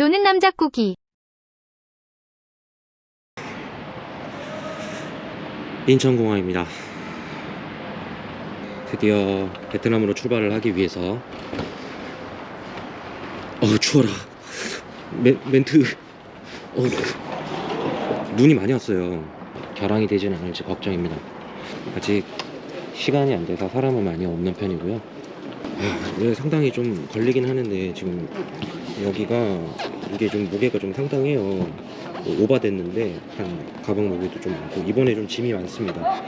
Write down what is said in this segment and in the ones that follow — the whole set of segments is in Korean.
노는 남자 꾸기. 인천공항입니다. 드디어 베트남으로 출발을 하기 위해서. 어 추워라. 멘, 멘트. 어, 눈이 많이 왔어요. 결항이 되지는 않을지 걱정입니다. 아직 시간이 안 돼서 사람은 많이 없는 편이고요. 아, 상당히 좀 걸리긴 하는데 지금 여기가 이게 좀 무게가 좀 상당해요. 뭐 오바됐는데 한 가방 무게도 좀 많고 이번에 좀 짐이 많습니다.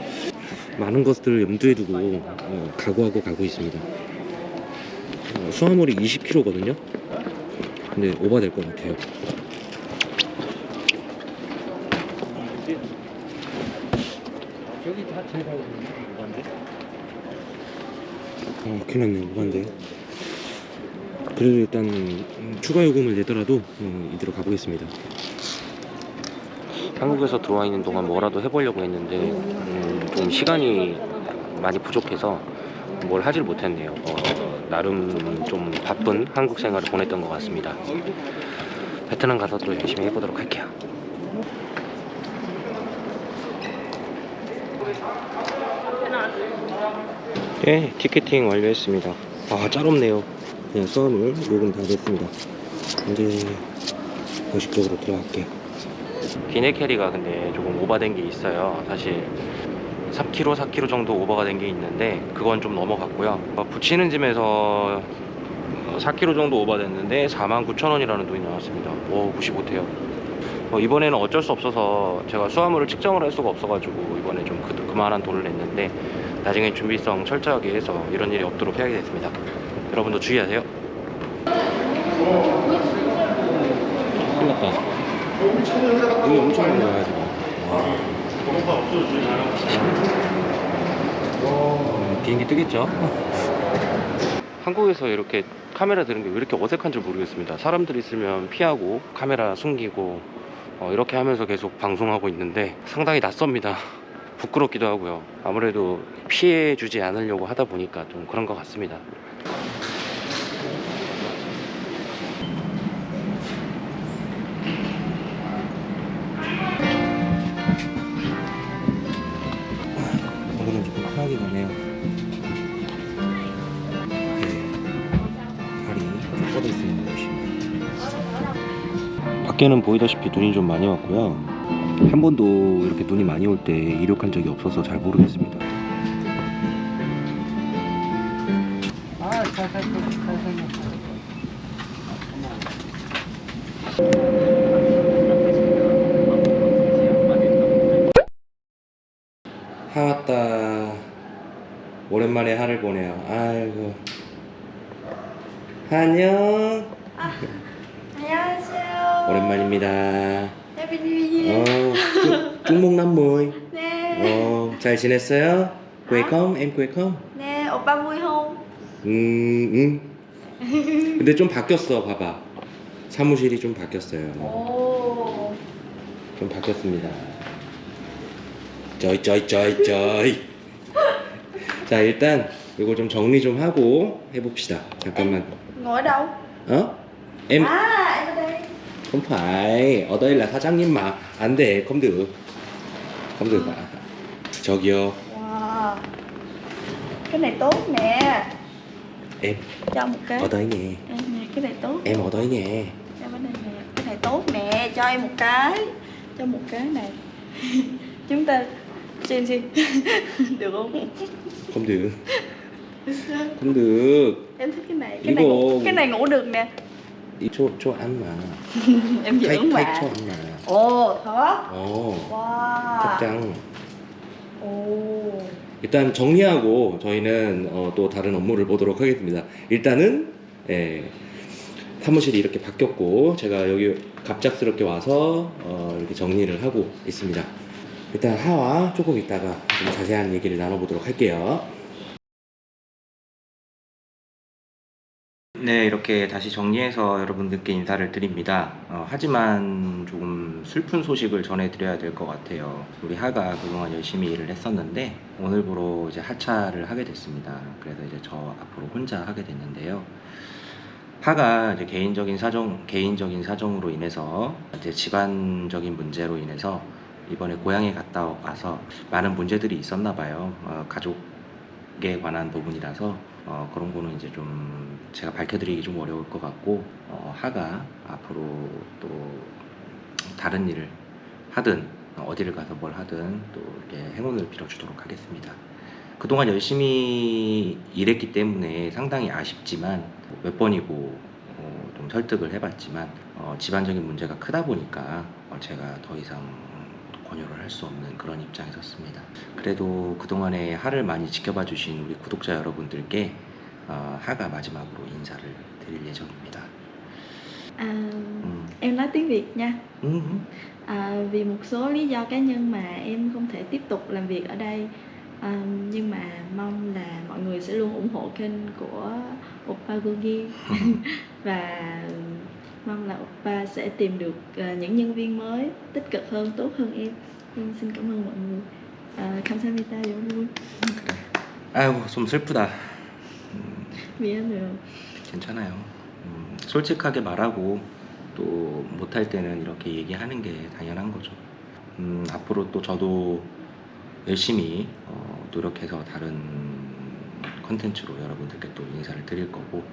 많은 것들을 염두에 두고 어, 각오하고 가고 있습니다. 어, 수화물이 20kg거든요? 근데 오바될 것 같아요. 여기 다 제가 오반데? 어, 큰일 났네 오바인데 그래도 일단 음, 추가 요금을 내더라도 어, 이대로 가보겠습니다. 한국에서 들어와 있는 동안 뭐라도 해보려고 했는데 음, 좀 시간이 많이 부족해서 뭘 하질 못했네요. 어, 나름 좀 바쁜 한국 생활을 보냈던 것 같습니다. 베트남 가서 또 열심히 해보도록 할게요. 네 티켓팅 완료했습니다. 아 짜롭네요 그냥 썸을 요금 다 됐습니다. 이제 공식적으로 들어갈게요. 기내 캐리가 근데 조금 오버된 게 있어요. 사실 3kg 4kg 정도 오버가 된 게 있는데 그건 좀 넘어갔고요. 어, 붙이는 짐에서 4kg 정도 오버됐는데 49,000원이라는 돈이 나왔습니다. 오 무시 못해요. 어, 이번에는 어쩔 수 없어서 제가 수화물을 측정을 할 수가 없어가지고 이번에 좀 그, 그만한 돈을 냈는데 나중에 준비성 철저하게 해서 이런 일이 없도록 해야 겠습니다 여러분도 주의하세요. 큰일 났다. 여기 엄청 많이 와요 지금 음, 비행기 뜨겠죠? 한국에서 이렇게 카메라 드는 게 왜 이렇게 어색한 줄 모르겠습니다. 사람들 있으면 피하고 카메라 숨기고 어, 이렇게 하면서 계속 방송하고 있는데 상당히 낯섭니다. 부끄럽기도 하고요. 아무래도 피해 주지 않으려고 하다 보니까 좀 그런 것 같습니다 밖에는 보이다시피 눈이 좀 많이 왔고요. 한 번도 이렇게 눈이 많이 올 때 이륙한 적이 없어서 잘 모르겠습니다. 아, 잘 살고, 잘 왔다. 오랜만에 하를 보네요. 아이고. 안녕. 안녕하세요. 오랜만입니다 Happy New Year. 어, 쭉- 쭉목남무이 네. 어, 잘 지냈어요? không? em không? 네, 오빠 không? 음, 음. 근데 좀 바뀌었어 봐봐 사무실이 좀 바뀌었어요 오. 좀 바뀌었습니다. 저이 저이 저이 저이. 자 일단 이거 좀 정리 좀 하고 해봅시다. 잠깐만. Ngồi đâu? 어? Em đây. không phải ở đây là 사장님 mà 안 돼. không được. không được ạ. 저기요. Wow. Cái này tốt nè. Em Cho một cái. ở đây nè. Em nè, cái này tốt. Em ở đây nè. Em ở đây nè. Cái này tốt nè, cho em một cái. Cho một cái này. Chúng ta xin xin. Được không? không được. không được. Em thích cái này. Cái này Igo. ngủ, cái này ngủ được nè. 이 초, 초 ăn mà. Em Khách, dưỡng khách mà. cho ăn mà. Ồ, thật? 어. Wow. 탁장. 오. 일단 정리하고 저희는 어, 또 다른 업무를 보도록 하겠습니다. 일단은 예, 사무실이 이렇게 바뀌었고 제가 여기 갑작스럽게 와서 어, 이렇게 정리를 하고 있습니다. 일단 하와 조금 있다가 좀 자세한 얘기를 나눠보도록 할게요. 네, 이렇게 다시 정리해서 여러분들께 인사를 드립니다. 어, 하지만 조금 슬픈 소식을 전해드려야 될 것 같아요. 우리 하가 그동안 열심히 일을 했었는데 오늘부로 이제 하차를 하게 됐습니다. 그래서 이제 저 앞으로 혼자 하게 됐는데요. 하가 이제 개인적인 사정 개인적인 사정으로 인해서 이제 집안적인 문제로 인해서 이번에 고향에 갔다 와서 많은 문제들이 있었나 봐요. 어, 가족 에 관한 부분이라서 어, 그런 거는 이제 좀 제가 밝혀드리기 좀 어려울 것 같고 어, 하가 앞으로 또 다른 일을 하든 어디를 가서 뭘 하든 또 이렇게 행운을 빌어주도록 하겠습니다. 그동안 열심히 일했기 때문에 상당히 아쉽지만 몇 번이고 어, 좀 설득을 해봤지만 어, 집안적인 문제가 크다 보니까 어, 제가 더 이상 권유를 할 수 없는 그런 입장에 섰습니다. 그래도 그동안에 하를 많이 지켜봐 주신 우리 구독자 여러분들께 어, 하가 마지막으로 인사를 드릴 예정입니다. À, 음, em nói tiếng Việt nha. 음, À, vì một số lý do cá nhân mà em không thể tiếp tục làm việc ở đây à, nhưng mà mong là mọi người sẽ luôn ủng hộ kênh của Oppa Gogi và mong là Oppa sẽ tìm được những nhân viên mới tích cực hơn, tốt hơn em. Em xin cảm ơn mọi người. À, 감사합니다 여러분. 아이고 좀 슬프다. 음, 미안해요. 괜찮아요. 음, 솔직하게 말하고 또 못할 때는 이렇게 얘기하는 게 당연한 거죠. 음, 앞으로 또 저도 열심히 어, 노력해서 다른 컨텐츠로 여러분들께 또 인사를 드릴 거고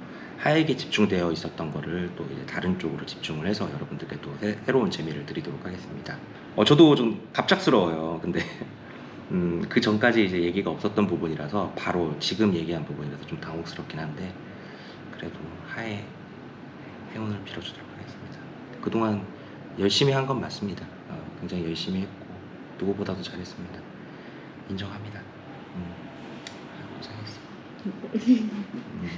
하에게 집중되어 있었던 거를 또 이제 다른 쪽으로 집중을 해서 여러분들께 또 새, 새로운 재미를 드리도록 하겠습니다. 어, 저도 좀 갑작스러워요. 근데 음, 그 전까지 이제 얘기가 없었던 부분이라서 바로 지금 얘기한 부분이라서 좀 당혹스럽긴 한데 그래도 하에 행운을 빌어주도록 하겠습니다. 그동안 열심히 한 건 맞습니다. 어, 굉장히 열심히 했고 누구보다도 잘했습니다. 인정합니다. 음, 고생했어. 음,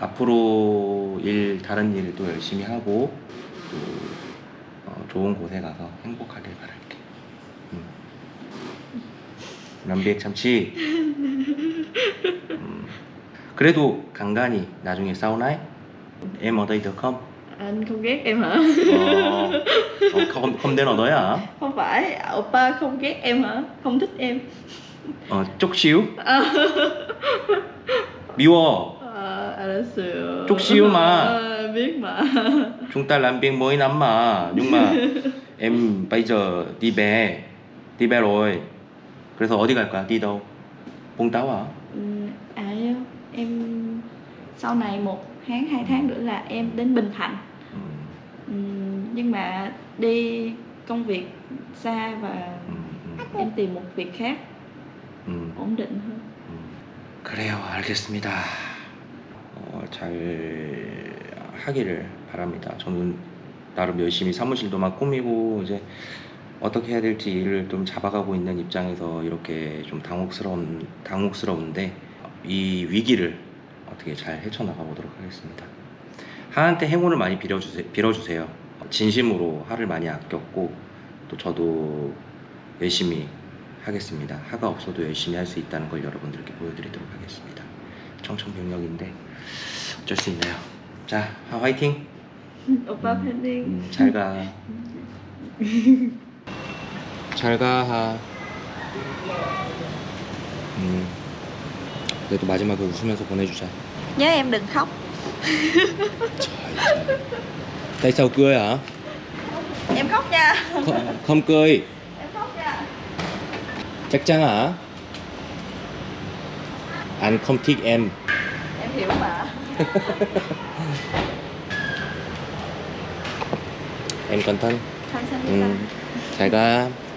앞으로 일 다른 일도 열심히 하고 또 어, 좋은 곳에 가서 행복하길 바랄게. 음. 남비액 참치. 음, 그래도 간간히 나중에 사우나에 em ở đây được không? Anh không ghét em hả? Ờ, ờ, không không đến ở đấy à? Không phải, Oppa không ghét em hả? Không thích em. Ờ, chút xíu. 미워. À, 알았어요. chút xíu mà. À, biết mà. Chúng ta làm việc mới lắm mà. Nhưng mà em bây giờ đi về. đi về rồi. 그래서 어디 갈 거야? đi đâu? Vũng Tàu à? Ừ, à em sau này một tháng hai tháng nữa là em đến Bình Thạnh. 음, Ừ, nhưng mà đi công việc xa và 음, 음, em tìm một việc khác 음. ổn định hơn. 음, 그래요, 알겠습니다. 어, 잘 하기를 바랍니다. 저는 나름 열심히 사무실도만 꾸미고 이제 어떻게 해야 될지 일을 좀 잡아가고 있는 입장에서 이렇게 좀 당혹스러운 당혹스러운데 이 위기를 어떻게 잘 헤쳐나가 보도록 하겠습니다. 하한테 행운을 많이 빌어주세요. 빌어주세요. 진심으로 하를 많이 아꼈고 또 저도 열심히 하겠습니다. 하가 없어도 열심히 할 수 있다는 걸 여러분들께 보여드리도록 하겠습니다. 청천벽력인데 어쩔 수 있나요? 자, 하 화이팅! 오빠 팬딩. 음, 잘 가. 잘 가, 하. 음, 그래도 마지막에 웃으면서 보내주자. Nhớ em đừng khóc. Tại sao cười hả? Em khóc nha. Không, không cười. Em khóc nha. Chắc chắn hả? Anh không thích em. Em hiểu mà. Em cẩn thận. 감사합니다. 음, 잘 가.